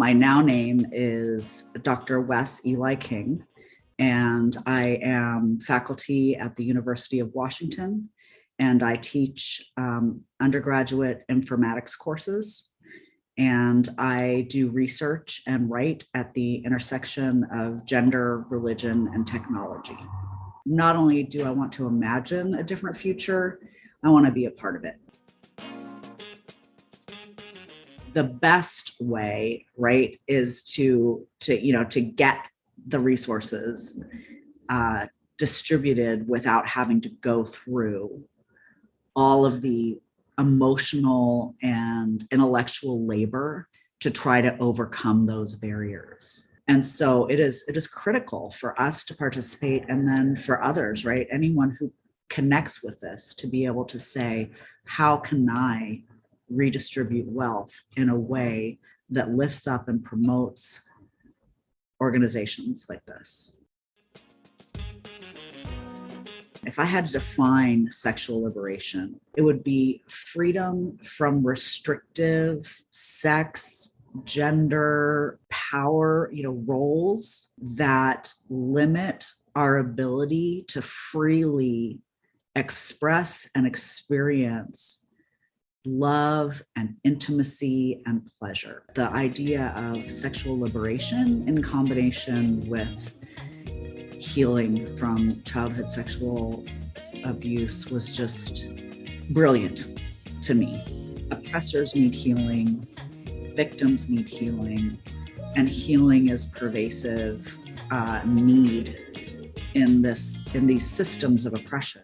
my now name is Dr. Wes Eli King, and I am faculty at the University of Washington, and I teach um, undergraduate informatics courses. And I do research and write at the intersection of gender, religion, and technology. Not only do I want to imagine a different future, I want to be a part of it the best way right is to to you know to get the resources uh, distributed without having to go through all of the emotional and intellectual labor to try to overcome those barriers. And so it is it is critical for us to participate and then for others right? Anyone who connects with this to be able to say how can i redistribute wealth in a way that lifts up and promotes organizations like this. If I had to define sexual liberation, it would be freedom from restrictive sex, gender, power, you know, roles that limit our ability to freely express and experience love and intimacy and pleasure. The idea of sexual liberation in combination with healing from childhood sexual abuse was just brilliant to me. Oppressors need healing, victims need healing, and healing is pervasive uh, need in this in these systems of oppression.